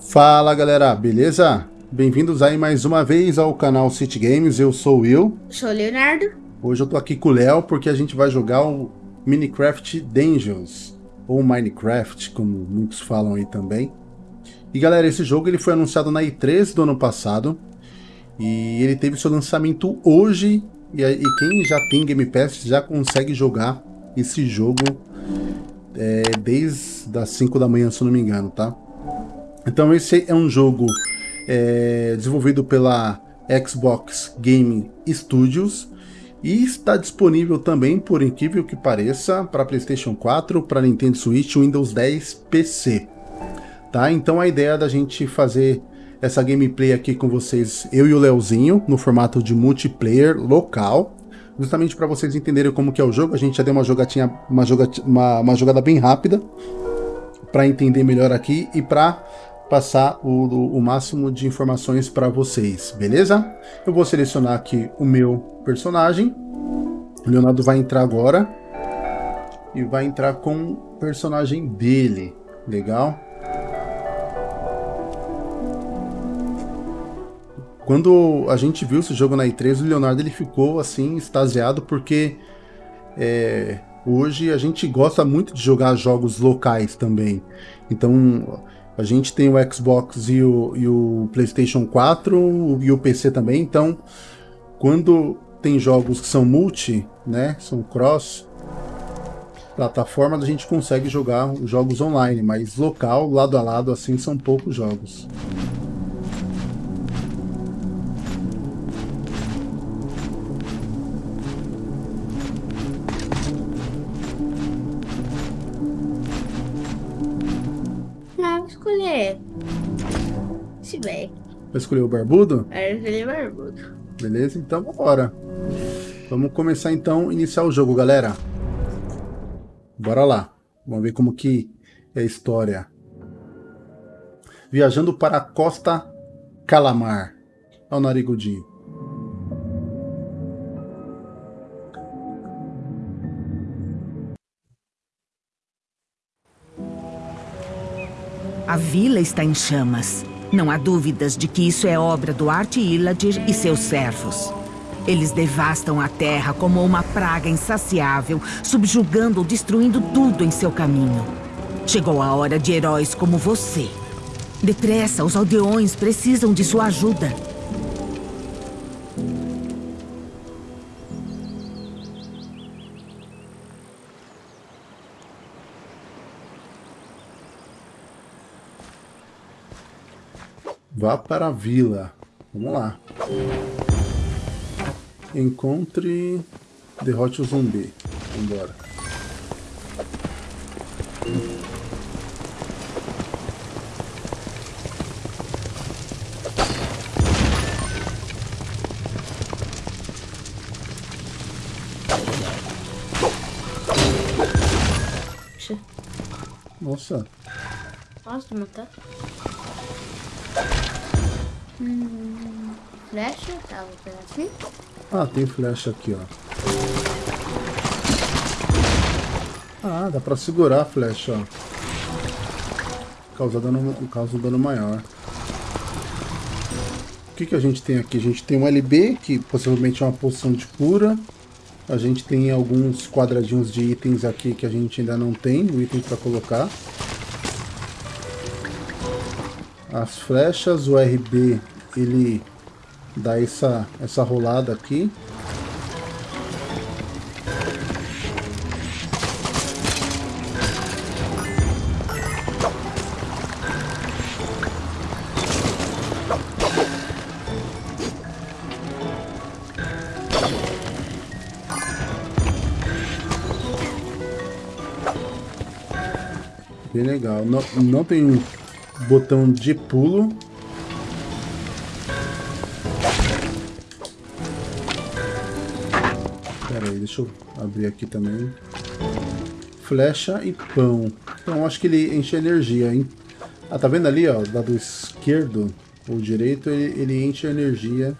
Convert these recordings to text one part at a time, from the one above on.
Fala galera, beleza? Bem-vindos aí mais uma vez ao canal City Games, eu sou o Will. Sou o Leonardo. Hoje eu tô aqui com o Léo porque a gente vai jogar o Minecraft Dungeons, ou Minecraft, como muitos falam aí também. E galera, esse jogo ele foi anunciado na E3 do ano passado, e ele teve seu lançamento hoje, e, e quem já tem Game Pass já consegue jogar esse jogo é, desde as 5 da manhã, se não me engano, tá? Então esse é um jogo é, desenvolvido pela Xbox Game Studios e está disponível também, por incrível que pareça, para PlayStation 4, para Nintendo Switch, Windows 10, PC. Tá? Então a ideia da gente fazer essa gameplay aqui com vocês, eu e o Leozinho, no formato de multiplayer local, justamente para vocês entenderem como que é o jogo. A gente já deu uma jogatinha, uma, jogatinha, uma, uma jogada bem rápida para entender melhor aqui e para passar o, o máximo de informações para vocês, beleza? Eu vou selecionar aqui o meu personagem. O Leonardo vai entrar agora e vai entrar com o personagem dele, legal? Quando a gente viu esse jogo na E3, o Leonardo ele ficou assim extasiado porque é, hoje a gente gosta muito de jogar jogos locais também. Então a gente tem o Xbox e o, e o PlayStation 4 e o PC também, então quando tem jogos que são multi, né, são cross plataformas, a gente consegue jogar jogos online, mas local, lado a lado, assim, são poucos jogos. Vai escolher o barbudo? É, escolher o barbudo. Beleza, então bora. Vamos começar então, iniciar o jogo, galera. Bora lá. Vamos ver como que é a história. Viajando para a Costa Calamar. Olha o narigudinho. A vila está em chamas. Não há dúvidas de que isso é obra do Arte Illadir e seus servos. Eles devastam a terra como uma praga insaciável, subjugando ou destruindo tudo em seu caminho. Chegou a hora de heróis como você. Depressa, os aldeões precisam de sua ajuda. Vá para a vila. Vamos lá. Encontre... Derrote o zumbi. Vambora. Nossa. Nossa, matar. Hum, flecha? Tá. Ah, tem flecha aqui, ó. Ah, dá pra segurar a flecha, ó. Causa dano, causa dano maior. O que, que a gente tem aqui? A gente tem um LB, que possivelmente é uma poção de cura. A gente tem alguns quadradinhos de itens aqui que a gente ainda não tem, o item para colocar. As flechas, o RB ele dá essa, essa rolada aqui. Bem legal. Não, não tem botão de pulo. Pera aí, deixa eu abrir aqui também. Flecha e pão. Então acho que ele enche energia, hein? Ah, tá vendo ali, ó, do lado esquerdo ou direito, ele, ele enche energia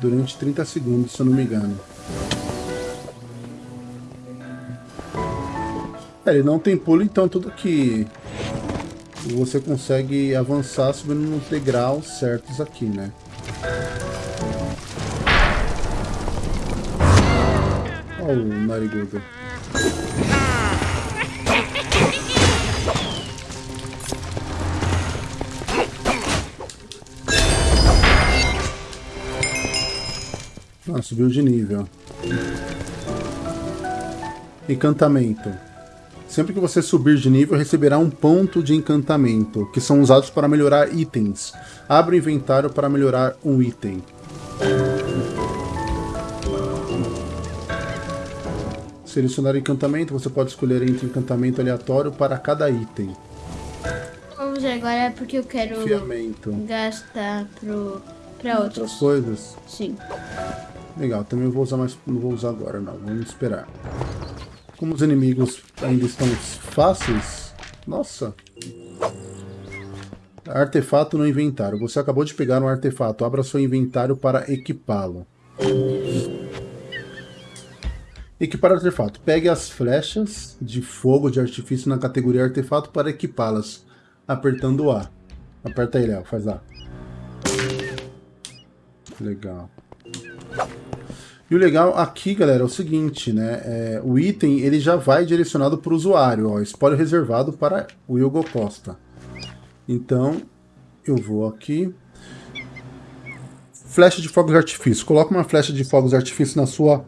durante 30 segundos, se eu não me engano. É, ele não tem pulo, então tudo que você consegue avançar subindo nos degraus certos aqui, né? Olha o narigudo. Ah, subiu de nível. Encantamento. Sempre que você subir de nível, receberá um ponto de encantamento, que são usados para melhorar itens. Abre o inventário para melhorar um item. Selecionar encantamento, você pode escolher entre encantamento aleatório para cada item. Vamos ver, agora é porque eu quero Fiamento. gastar pro, pra Outras outros. coisas. Sim. Legal, também vou usar mais. Não vou usar agora não, vamos esperar. Como os inimigos ainda estão fáceis. Nossa! Artefato no inventário. Você acabou de pegar um artefato. Abra seu inventário para equipá-lo. Equipar artefato. Pegue as flechas de fogo de artifício na categoria artefato para equipá-las. Apertando A. Aperta aí, Léo. Faz lá. Legal. E o legal aqui, galera, é o seguinte, né? É, o item ele já vai direcionado para o usuário. Ó, spoiler reservado para o Hugo Costa. Então, eu vou aqui. Flecha de fogos de artifício. Coloca uma flecha de fogos de artifício na sua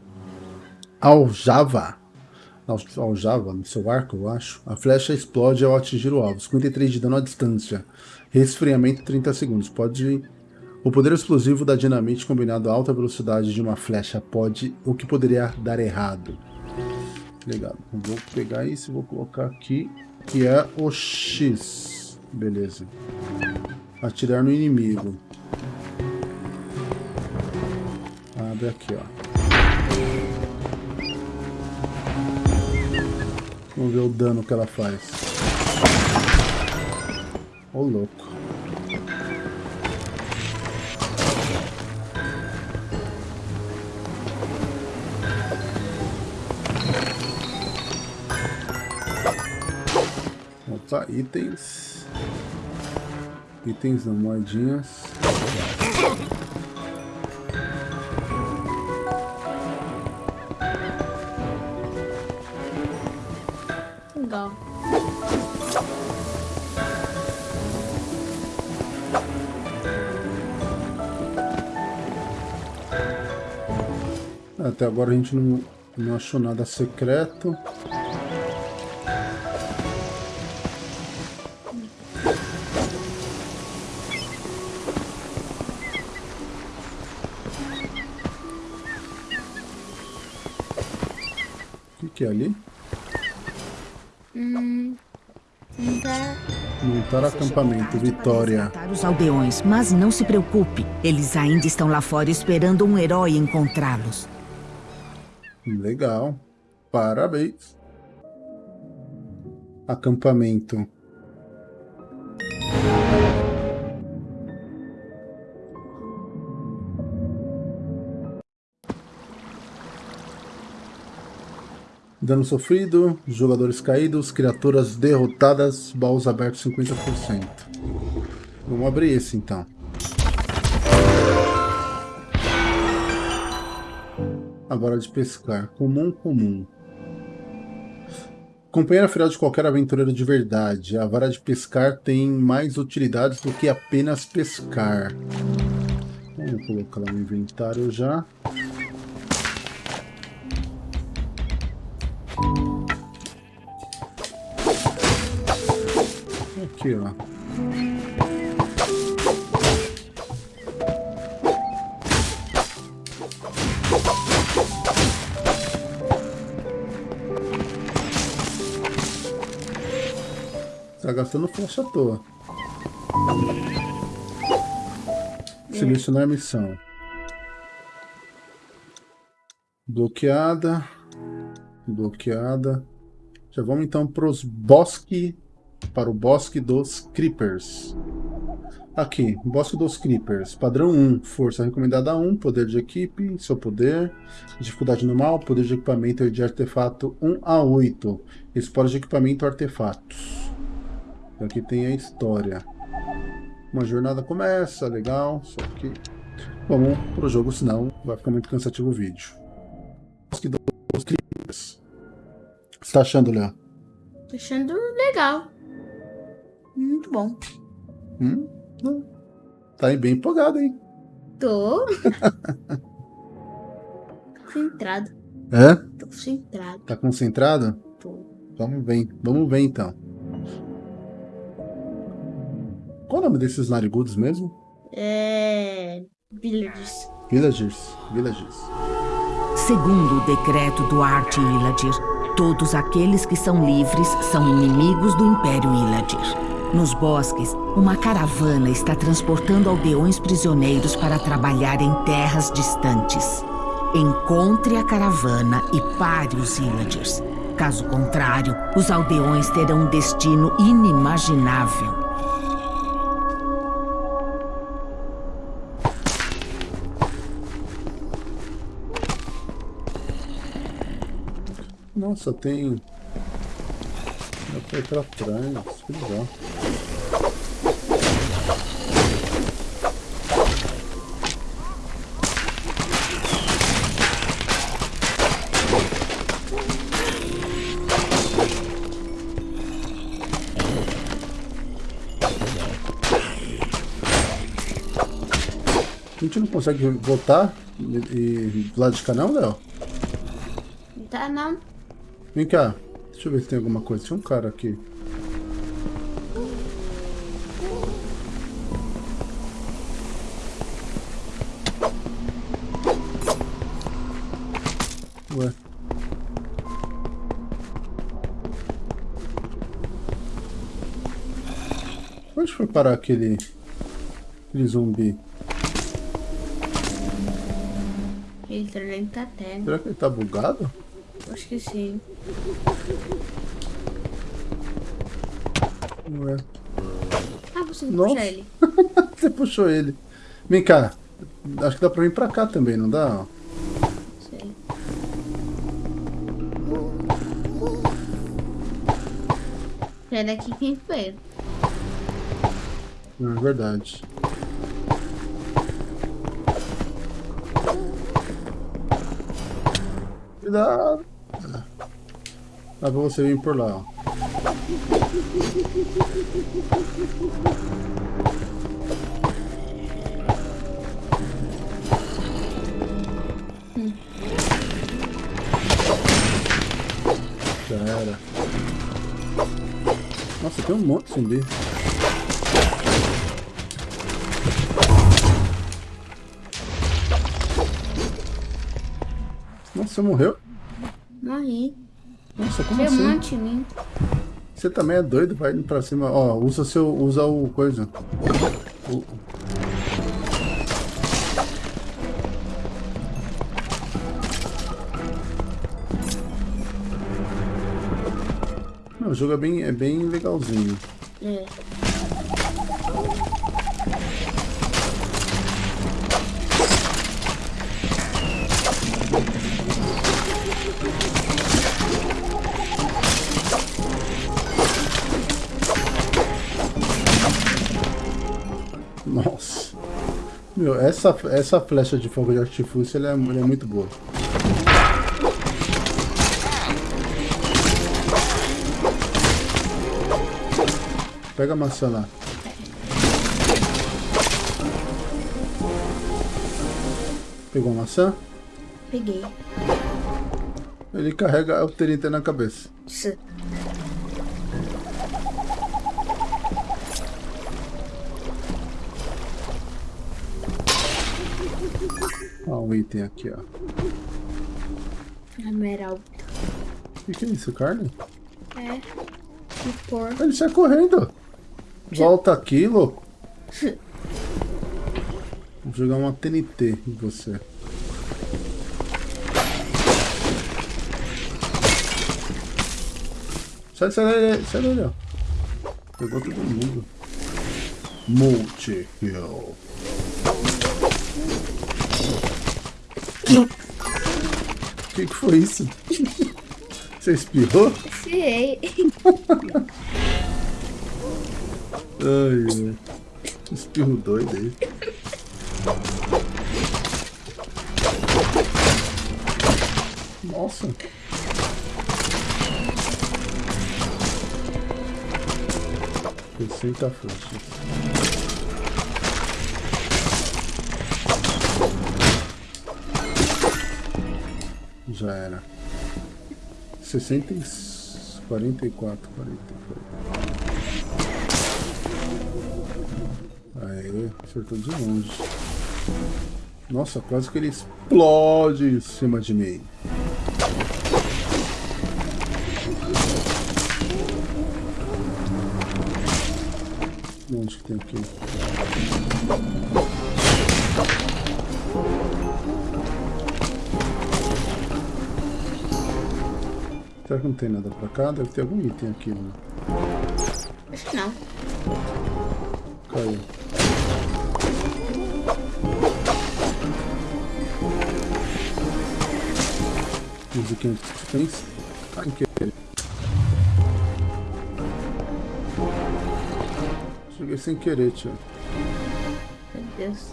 aljava. Aljava, no seu arco, eu acho. A flecha explode ao atingir o alvo. 53 de dano à distância. Resfriamento 30 segundos. Pode o poder explosivo da dinamite combinado à alta velocidade de uma flecha pode... o que poderia dar errado. Legal. Vou pegar isso e vou colocar aqui, que é o X. Beleza. Atirar no inimigo. Abre aqui, ó. Vamos ver o dano que ela faz. Ô, louco. Opa, itens. Itens não, moedinhas. Legal. Até agora a gente não, não achou nada secreto. Acampamento, Vitória. Os aldeões, mas não se preocupe. Eles ainda estão lá fora esperando um herói encontrá-los. Legal. Parabéns. Acampamento. Dano sofrido, jogadores caídos, criaturas derrotadas, baús abertos 50%. Vamos abrir esse então. Agora de pescar. Comum, comum. Companheira fiel de qualquer aventureiro de verdade. A vara de pescar tem mais utilidades do que apenas pescar. Vamos colocar lá no inventário já. Aqui, ó. Tá gastando flecha à toa. Selecionar missão. Bloqueada. Bloqueada. Já vamos então para os bosque, para o bosque dos Creepers. Aqui, Bosque dos Creepers, padrão 1, força recomendada 1, poder de equipe, seu poder, dificuldade normal, poder de equipamento e de artefato 1 a 8, esporte de equipamento artefatos. Aqui tem a história. Uma jornada começa, legal, só que vamos pro jogo, senão vai ficar muito cansativo o vídeo. Bosque dos Creepers. O que você tá achando, Léo? Tô achando legal. Muito bom. Hum? Tá aí bem empolgado, hein? Tô. concentrado. É? Tô concentrado. Tá concentrado? Tô. Vamos ver, vamos ver então. Qual o nome desses narigudos mesmo? É. Villagers. Villagers. Villagers. Segundo o decreto do Arte Illadir, todos aqueles que são livres são inimigos do Império Illadir. Nos bosques, uma caravana está transportando aldeões prisioneiros para trabalhar em terras distantes. Encontre a caravana e pare os Illagers. Caso contrário, os aldeões terão um destino inimaginável. Nossa, tem... Dá pra trás, legal. A gente não consegue voltar e, e do lado de cá não, Léo? Tá não. Vem cá. Deixa eu ver se tem alguma coisa. Tinha um cara aqui. Ué. Onde foi parar aquele... Aquele zumbi? Ele tá dentro da terra. Será que ele tá bugado? Acho que sim. Ué. Ah, você Nossa. puxa ele. Você puxou ele. Vem cá. Acho que dá pra vir pra cá também, não dá? Sei. É daqui quem veio. Não, é verdade. Cuidado. Dá pra você vir por lá, ó. Já era. Nossa, tem um monte de zumbi. Nossa, você morreu? Morri. Nossa, como assim? em mim. Você também é doido, vai indo pra cima. Ó, usa seu. Usa o coisa. O- Não, o jogo é bem, é bem legalzinho. É. Meu, essa, essa flecha de fogo de artifício ela é, ela é muito boa. Pega a maçã lá. Pegou a maçã? Peguei. Ele carrega o TNT na cabeça. Item aqui, ó. Emerald. O que, que é isso, carne? É. E por. Ele sai correndo. Volta aqui, louco. Vou jogar uma TNT em você. Sai, sai daí, sai daí, ó. Pegou todo mundo. Multi-Kill. O que, que foi isso? Você espirrou? Sei. Ai, ai. Espirro doido aí. Nossa. Receita frouxa. Já era. Sessenta e... Quarenta e quatro, quarenta e quatro. Aê, acertou de longe. Nossa, quase que ele explode em cima de mim. Onde que tem aqui? Será que não tem nada pra cá? Deve ter algum item aqui, né? Acho que não. Caiu. Musiquinha de suspense. Ai, que... Cheguei sem querer, tio. Meu Deus.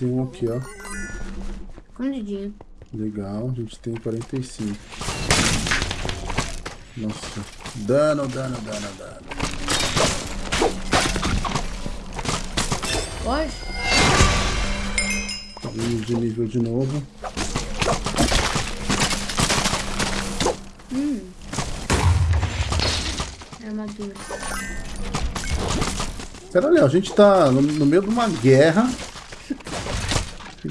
Tem um aqui, ó. Escondidinho. Legal, a gente tem 45. Nossa. Dano, dano, dano, dano. Pode? Vamos de nível de novo. Armadura. Pera, Léo, a gente tá no, no meio de uma guerra.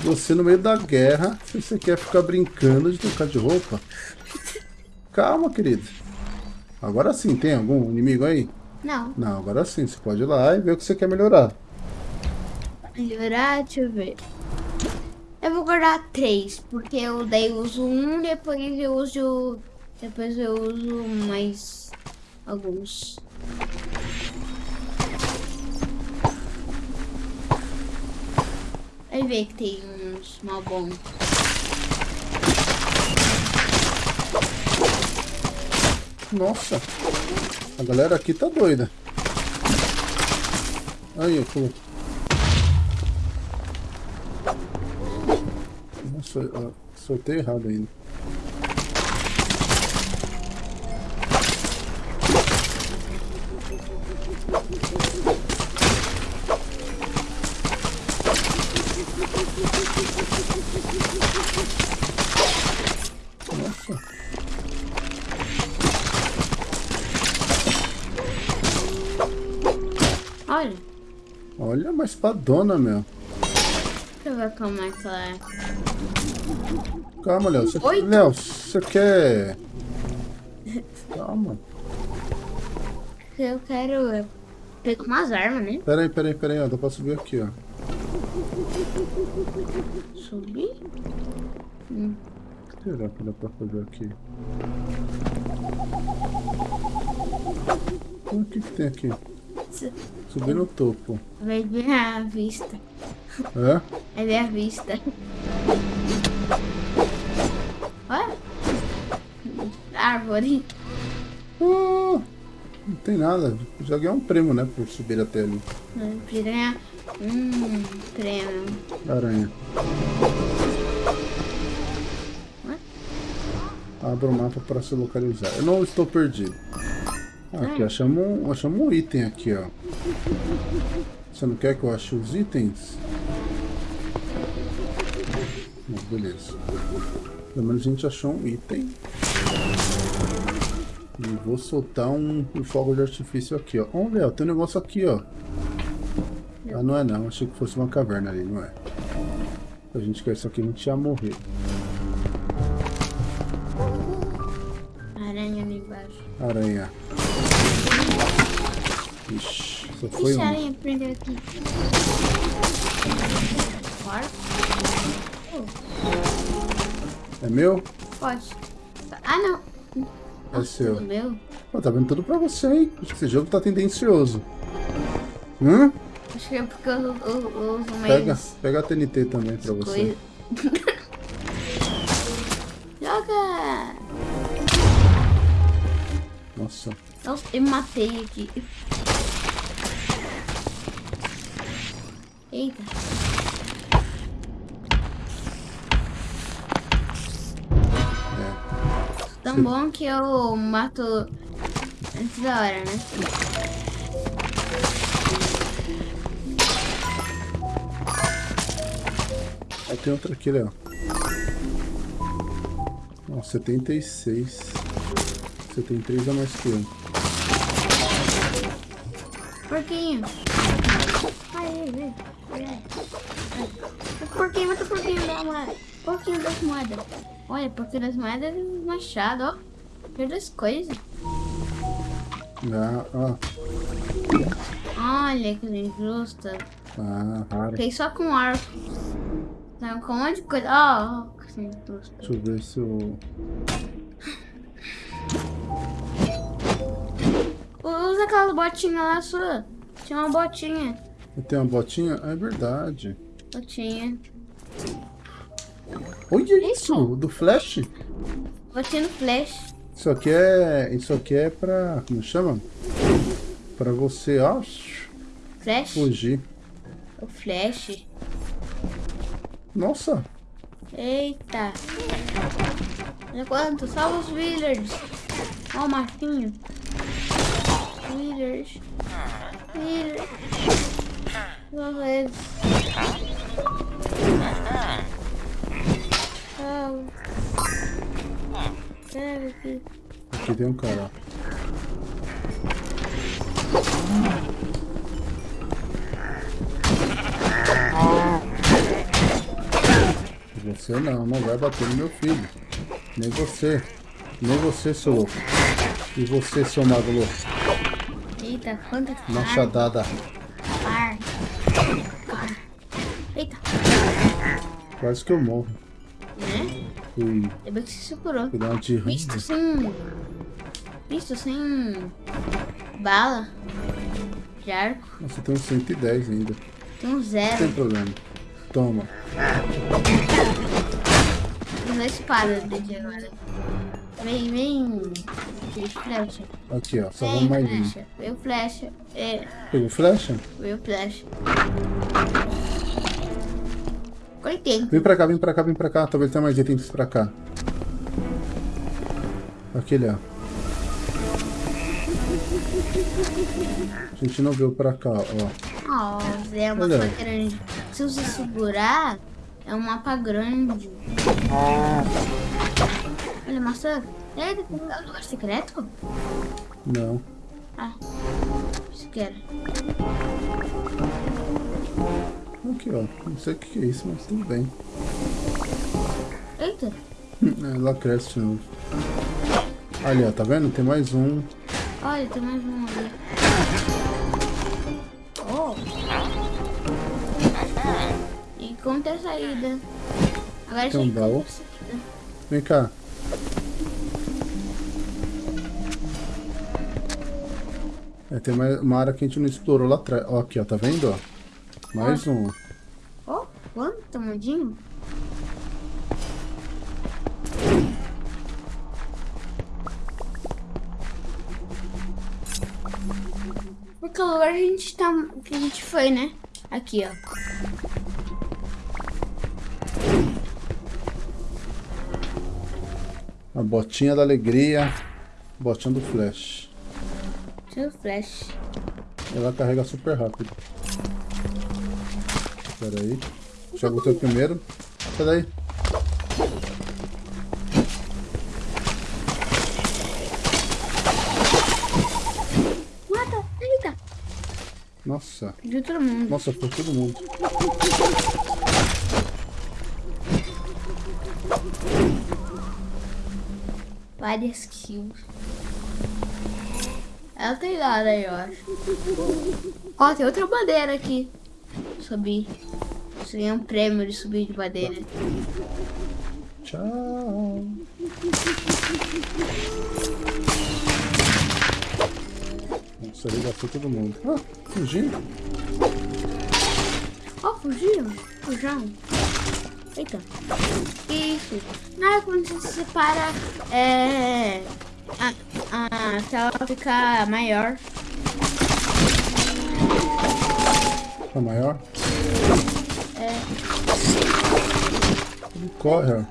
Você no meio da guerra, se você quer ficar brincando de trocar de roupa. Calma, querido. Agora sim, tem algum inimigo aí? Não. Não, agora sim, você pode ir lá e ver o que você quer melhorar. Melhorar, deixa eu ver. Eu vou guardar três, porque eu daí uso um, depois eu uso. Depois eu uso mais alguns. Vai ver que tem uns mal bons. Nossa, a galera aqui tá doida. Aí, eu. Nossa, soltei errado ainda. Uma espadona, meu. deixa eu ver como é que ela é. Calma, Léo. Você... Oito. Léo, você quer... Calma. Eu quero pegar umas armas, né? Pera aí, pera aí, pera aí. Ó, dá pra subir aqui, ó. Subir? O que será que dá pra fazer aqui? O que que tem aqui? Subir no topo. Vai ver a vista. É? Vai ver a vista. Olha. Árvore. Ah, não tem nada. Já ganhei um prêmio, né? Por subir até ali. Piranha. Hum, prêmio. Aranha. Abra o mapa para se localizar. Eu não estou perdido. Aqui, achamos um, achamos um item aqui, ó. Você não quer que eu ache os itens? Não, beleza. Pelo menos a gente achou um item. E vou soltar um, um fogo de artifício aqui, ó. Ó, Léo, tem um negócio aqui, ó. Ah, não é não. Achei que fosse uma caverna ali, não é? A gente quer isso aqui, a gente ia morrer. Aranha ali embaixo. Aranha. Ixi, só foi Ixi, um. aranha prendeu aqui. É meu? Pode. Ah, não. É seu. Tudo meu. Pô, tá vendo tudo pra você, hein? Acho que esse jogo tá tendencioso. Hum? Acho que é porque eu, eu, eu uso mais Pega, pega a TNT também pra você. coisa. Joga! Nossa. Nossa, eu me matei aqui. Eita. É. Tão bom que eu mato antes da hora, né? Aí tem outra aqui, ó. Ó, 76. Você tem 3 a mais que eu. Porquinho. Aí, vem. Ai. Porquinho, o porquinho da moeda. Porquinho das moedas. Olha, porquinho das moedas e machado, ó. Perdeu as coisas. Ah, ó. Olha que injusta. Ah, raro. Fiquei só com arco. Não, com um monte de coisa. Ó, oh, que injusta. Deixa eu ver se eu... Usa aquela botinha lá sua. Tinha uma botinha. Eu tenho uma botinha? Ah, é verdade. Botinha. Olha isso! Do flash. Botinha no flash. Isso aqui é... Isso aqui é pra... Como chama? Pra você, ó... Flash? Fugir. O flash. Nossa! Eita. Olha quanto. Salva os villagers. Ó o machinho. Villagers. Villagers. Eles. Salva. Pega aqui. Aqui tem um cara. Você não, não vai bater no meu filho. Nem você. Nem você, seu louco. E você, seu mago louco. Eita, quanta. Machadada. Carne. Carne. Eita. Quase que eu morro. Né? Fui, Ainda bem que se segurou. fui dar uma de Visto rango. sem. Visto sem. Bala. De arco. Nossa, tem uns 110 ainda. Tem um Não zero. tem problema. Toma. Usa a espada dele agora. Vem, vem. Flecha. Aqui, ó. Só Vem, vamos mais um. flecha. Veio flecha. É, Pegou flecha? veio flecha. 80. Vem pra cá, vem pra cá, vem pra cá. Talvez tenha mais itens pra cá. Aquele, ó. A gente não veio pra cá, ó. Ó, é uma Olha. mapa grande. Se você segurar, é um mapa grande. Olha, maçã. É, um lugar secreto? Não. Ah, isso que era. Aqui, ó. Não sei o que é isso, mas tudo bem. Eita. É, lá cresce de novo. Ali, ó. Tá vendo? Tem mais um. Olha, tem mais um ali. Oh. E conta a saída. Agora um já encontra a saída. Vem cá. É, tem mais uma área que a gente não explorou lá atrás. Ó, aqui, ó. Tá vendo, ó? Mais um. Oh, quanto tamanho? Porque o lugar a gente tá. que a gente foi, né? Aqui, ó. A botinha da alegria. Botinha do flash. Tinha o flash. Ela carrega super rápido. Pera aí. Joga o teu primeiro. Daí. Mata! Eita! Nossa. De todo mundo. Nossa, foi todo mundo. Várias kills. Ela tem nada aí, eu acho. Ó, tem outra bandeira aqui. Subir. Isso aí é um prêmio de subir de bandeira. Tchau. Nossa, ele gastou todo mundo. Ah, fugindo. Ó, fugiram. Fujão. Eita. Isso. Não é quando você se separa, é... A, a tela fica maior. Tá maior? É. Ele corre, ó.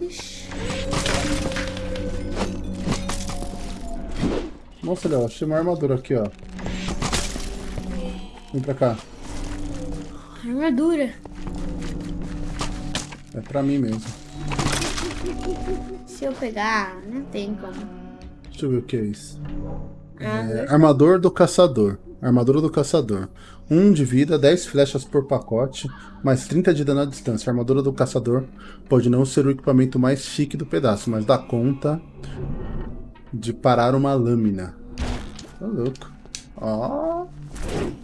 Ixi. Nossa, Léo, achei uma armadura aqui, ó. Vem pra cá. Armadura. É pra mim mesmo. Se eu pegar, não tem como. Deixa eu ver o que é isso. Ah, É, armador do caçador. Armadura do caçador. 1 de vida, 10 flechas por pacote, mais 30 de dano à distância. A armadura do caçador pode não ser o equipamento mais chique do pedaço, mas dá conta de parar uma lâmina. Tá louco. Ó.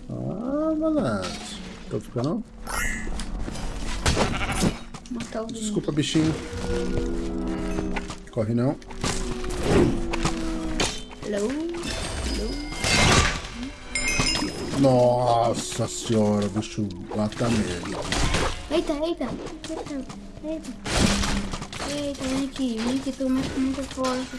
Ó, malandro. Tô ficando. matar o bicho. Desculpa, bichinho. Corre não. Hello? Hello? Nossa senhora, bicho lata merda. Eita, eita. Eita, eita. Eita, vem aqui, vem aqui, tô com muita força.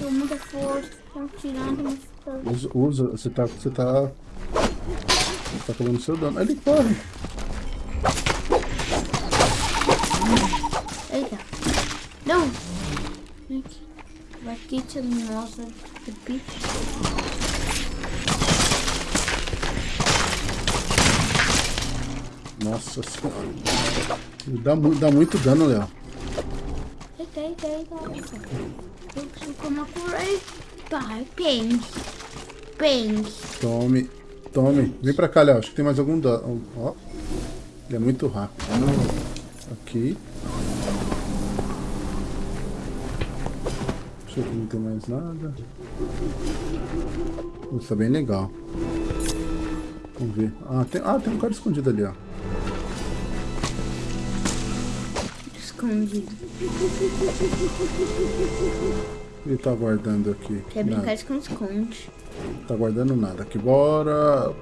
Tô muita força. Tô tirando. Usa, usa, você tá. Você tá. Você tá tomando seu dano. Ele corre. Eita. Não. Vem aqui. Aqui, te mostra. Pipi. Nossa senhora. Dá, dá muito dano, Léo. Eita, eita, eita. Eu preciso comer uma cura. Eita, peng. Peng. Tome. Tome. Vem pra cá, Léo. Acho que tem mais algum dano. Ó. Ele é muito rápido. Aqui. Deixa eu ver se não tem mais nada. Isso tá bem legal. Vamos ver. Ah, tem, ah, tem um cara escondido ali, ó. Escondido. Ele tá guardando aqui. Quer Nada. brincar de esconde-esconde. Tá guardando nada. Aqui, bora.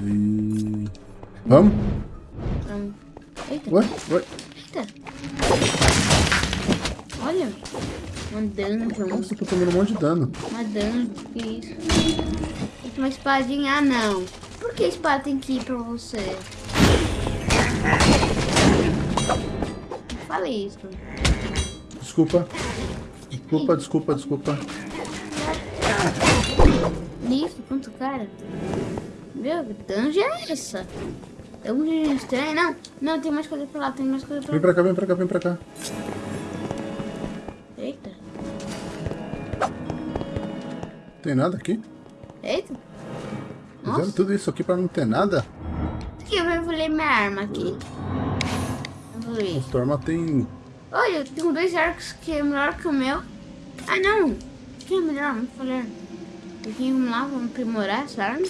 E... Vamos? Vamos. Eita, Ué? Ué? eita. Olha. Uma dungeon. Nossa, eu tô tomando um monte de dano. Uma dungeon. Que isso? Uma espadinha. Ah, não. Por que a espada tem que ir pra você? Não falei isso. Desculpa. Desculpa, desculpa, desculpa. Nisso, quanto cara? Meu, que dungeon é essa? É um dungeon estranho. Não, não, tem mais coisa pra lá, tem mais coisa pra Vem lá. pra cá, vem pra cá, vem pra cá. Tem nada aqui? Eita. Fizeram Nossa. tudo isso aqui pra não ter nada? Aqui, eu evoluí minha arma aqui. Evoluí. O Storma tem... Olha, eu tenho dois arcos que é melhor que o meu. Ah, não. Que é melhor? Vamos falar. Aqui, vamos lá, vamos aprimorar essa arma.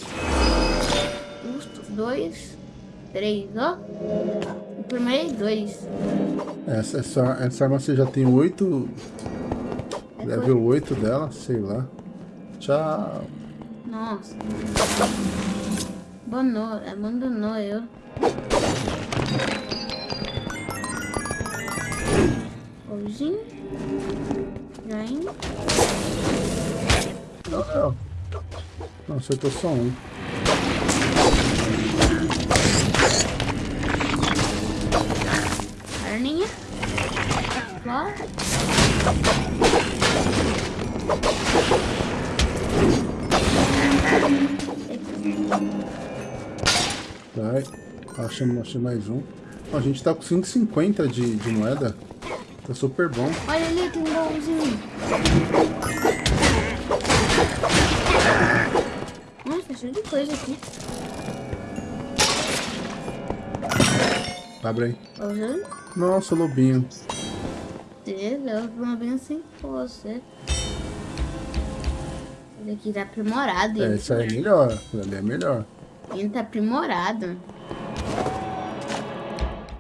Custo, dois, três, ó. Aprimorei dois. Essa, essa, essa arma você já tem 8... É Level 8 dela, sei lá. Tchau. Nossa. Abandonou, abandonou eu. Hoje. Vem. Não, não acertou só um. Carninha. Flor. Vai. Achamos, achei mais um. Ó, a gente tá com 5,50 de, de moeda. Tá super bom. Olha ali, tem um baúzinho. Nossa, tá cheio de coisa aqui. Abre aí. Baúzinho. Nossa, lobinho. Deus, eu vou bem assim com você. Esse aqui tá aprimorado. É, isso aí é melhor. Ali é melhor. Ele tá aprimorado.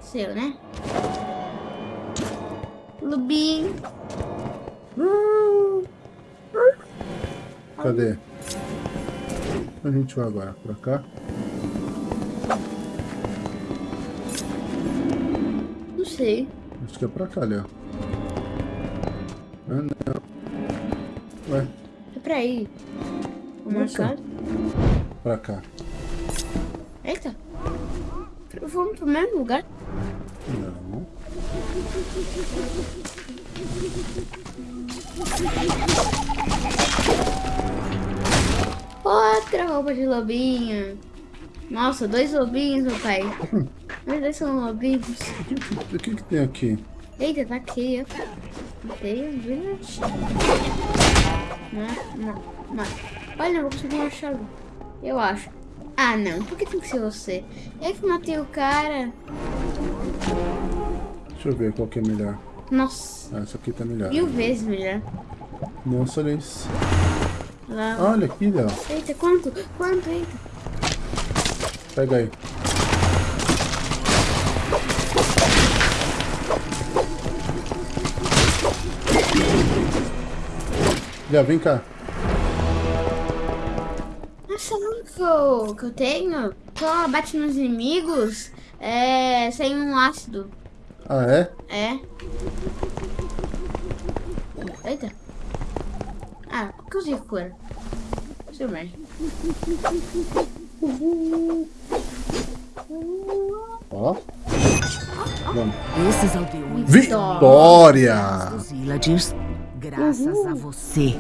Seu, né? Lubinho. Cadê? A gente vai agora pra cá. Não sei. Acho que é pra cá, ó. Ah, não. Ué, É pra ir. O Nossa. mercado. pra cá. Vamos pro mesmo lugar? Não. Outra roupa de lobinho. Nossa, dois lobinhos, meu pai. Os dois são lobinhos. O que, que- tem aqui? Eita, tá aqui, um village. Não, não, não. Olha, eu vou conseguir machado. Eu acho. Ah, não. Por que tem que ser você? Eu que matei o cara. Deixa eu ver qual que é melhor. Nossa, Ah, essa aqui tá melhor. mil vezes melhor. Nossa, olha isso. Lá. Olha aqui, Léo. Eita, quanto? Quanto? Eita. Pega aí. Já, vem cá. Não que eu, que eu tenho só bate nos inimigos é, sem um ácido. Ah, é? É. Eita. Ah, que eu usei cura? Seu merda. Ó. Vamos. Esses aldeões Vitória! graças a você.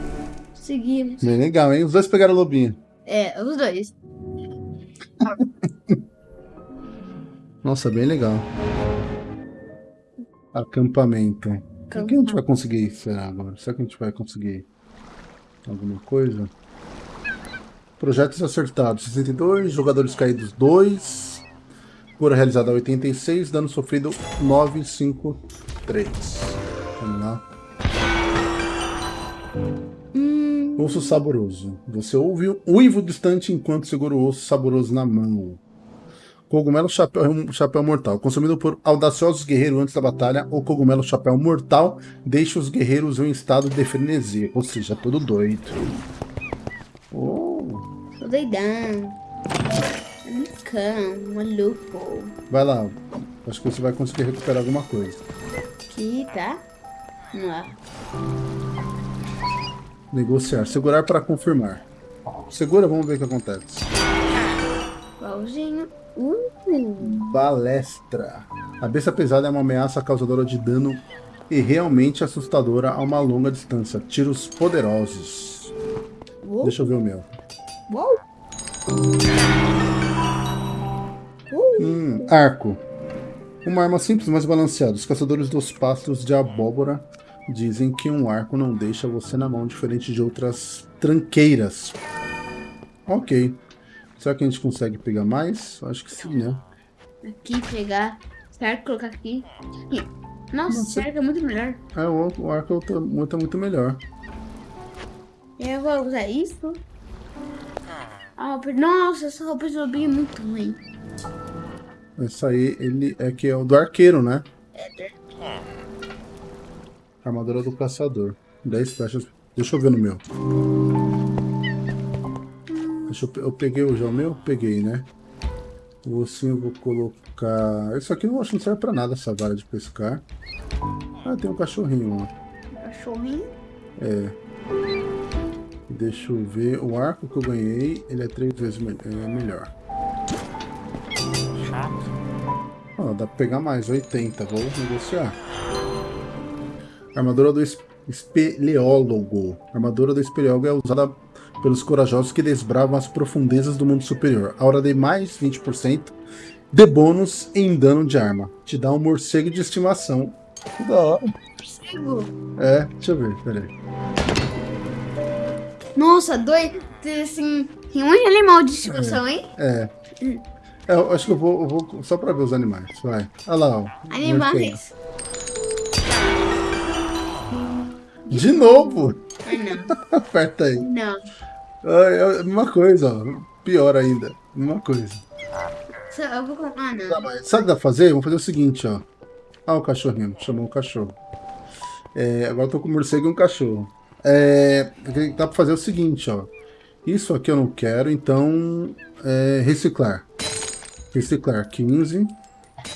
Seguimos. Bem legal, hein? Os dois pegaram o lobinho. É, os dois. Nossa, bem legal. Acampamento. O que a gente vai conseguir, será agora? Será que a gente vai conseguir alguma coisa? Projetos acertados, 62. Jogadores caídos, 2. Cura realizada, 86. Dano sofrido, 953. Vamos lá. Osso saboroso. Você ouve um uivo distante enquanto segura o osso saboroso na mão. Cogumelo chapéu, chapéu mortal. Consumido por audaciosos guerreiros antes da batalha, o cogumelo chapéu mortal deixa os guerreiros em estado de frenesi, ou seja, todo doido. Oh, tô doidão. Malucão, maluco. vai lá. Acho que você vai conseguir recuperar alguma coisa. Aqui, tá? Vamos lá. Negociar. Segurar para confirmar. Segura, vamos ver o que acontece. Pauzinho. Uh, Balestra. A besta pesada é uma ameaça causadora de dano e realmente assustadora a uma longa distância. Tiros poderosos. uou, Deixa eu ver o meu. uou. Hum, arco. Uma arma simples, mas balanceada. Os caçadores dos pastos de abóbora dizem que um arco não deixa você na mão, diferente de outras tranqueiras. Ok. Será que a gente consegue pegar mais? Acho que sim, né? Aqui, pegar. Certo, colocar aqui. Nossa, Nossa. certo é muito melhor. É, o, o arco tá muito, muito melhor. Eu vou usar isso. Ah, nossa, essa roupa de lobinho é muito ruim. Esse aí, ele é que é o do arqueiro, né? Armadura do caçador. 10 flechas. Deixa eu ver no meu. Deixa eu, eu peguei o já o meu? Peguei, né? O ossinho eu vou colocar. Isso aqui eu acho que não serve pra nada, essa vara de pescar. Ah, tem um cachorrinho, ó. Cachorrinho. É. Deixa eu ver. O arco que eu ganhei, ele é três vezes me- é melhor. Ó, dá pra pegar mais, 80. Vou negociar. Armadura do es- espeleólogo. A armadura do espeleólogo é usada pelos corajosos que desbravam as profundezas do mundo superior. A hora de mais 20% de bônus em dano de arma. Te dá um morcego de estimação. Que da hora. Morcego. É, deixa eu ver, peraí. Nossa, dois. Assim, tem um animal de estimação, hein? É. É, eu acho que eu vou, eu vou só pra ver os animais. Vai. Olha lá, ó. morcego. De novo! Ai, não. Aperta aí. Não. É a mesma coisa, ó. Pior ainda. Mesma coisa. Eu vou colocar. Ah, Tá, não. mas sabe o que dá pra fazer? Vamos fazer o seguinte, ó. Ah, o cachorrinho. Chamou o cachorro. É, agora eu tô com um morcego e um cachorro. É, dá pra fazer o seguinte, ó. Isso aqui eu não quero, então... é, reciclar. Reciclar 15.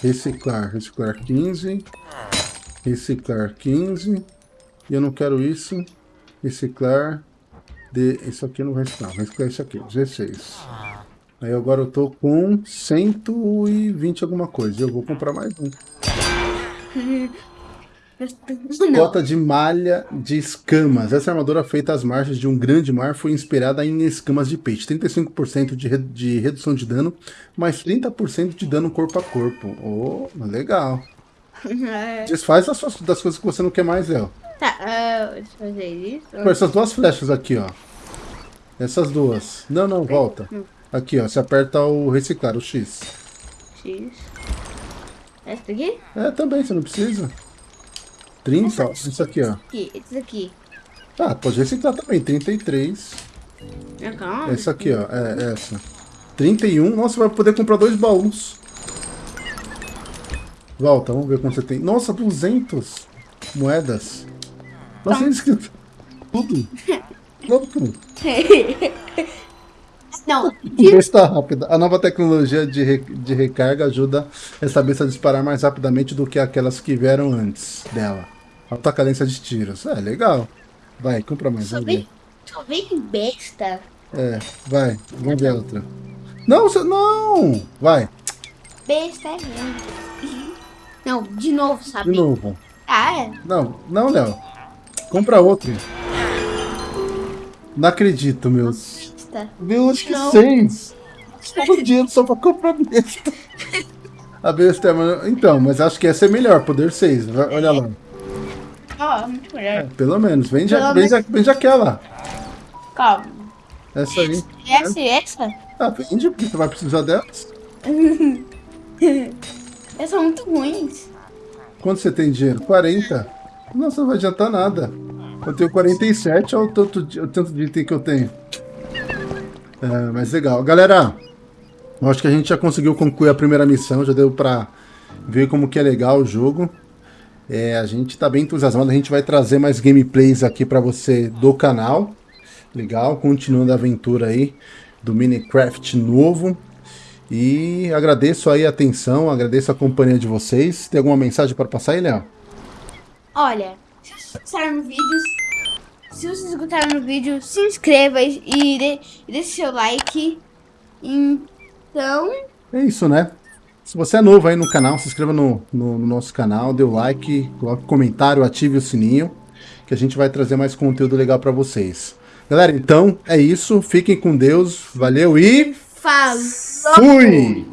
Reciclar, reciclar 15. Reciclar 15. E eu não quero isso. Reciclar... De, isso aqui não vai reciclar. Vou reciclar isso aqui, 16. Aí agora eu tô com 120 alguma coisa. Eu vou comprar mais um. Cota de malha de escamas. Essa armadura feita às margens de um grande mar foi inspirada em escamas de peixe. 35% de, re- de redução de dano, mais 30% de dano corpo a corpo. Oh, legal. É. Desfaz das, suas- das coisas que você não quer mais, Léo. Tá, ah, deixa eu fazer isso. Pô, Essas duas flechas aqui, ó. Essas duas. Não, não, volta. Aqui, ó. Você aperta o reciclar, o X. X. Essa daqui? É, também, você não precisa. 30, ó. Isso aqui, ó. Aqui, esse daqui. Ah, pode reciclar também. 33. Ah, calma. Essa aqui, ó. É, essa. 31. Nossa, vai poder comprar dois baús. Volta, vamos ver quanto você tem. Nossa, 200 moedas. Nossa, tem escrito tudo. Tudo. Não, Besta rápida. A nova tecnologia de, re- de recarga ajuda essa besta a disparar mais rapidamente do que aquelas que vieram antes dela. Alta cadência de tiros. É, legal. Vai, compra mais. só vem, só vem besta. É, vai. Vamos ver a outra. Não, você, não! Vai, Besta é mesmo. Não, de novo, sabe? de novo. Ah, é. Não, não, Léo. Compra outro. Não acredito, meus. Meu, acho que seis. Estou dinheiro só pra comprar besta. A besta é... Então, mas acho que essa é melhor, poder 6. Olha lá. Ó, muito melhor. Pelo menos. Vende, Pelo vende, vende aquela. Calma. Essa aí. Essa e essa? Ah, vende, porque você vai precisar delas. Essas são muito ruins. Quanto você tem dinheiro? 40. Nossa, não vai adiantar nada. Eu tenho 47, olha o tanto de, o tanto de item que eu tenho. É, mas legal. Galera, eu acho que a gente já conseguiu concluir a primeira missão, já deu pra ver como que é legal o jogo. É, a gente tá bem entusiasmado, a gente vai trazer mais gameplays aqui pra você do canal. Legal, continuando a aventura aí do Minecraft novo. E agradeço aí a atenção, agradeço a companhia de vocês. Tem alguma mensagem para passar aí, Léo? Olha, se vocês gostaram do vídeo, se vocês gostaram do vídeo, se inscreva e, e dê- e deixe seu like. Então, É isso, né? Se você é novo aí no canal, se inscreva no, no- no nosso canal, dê o like, coloque comentário, ative o sininho, que a gente vai trazer mais conteúdo legal para vocês. Galera, então é isso. Fiquem com Deus. Valeu e falou! fui!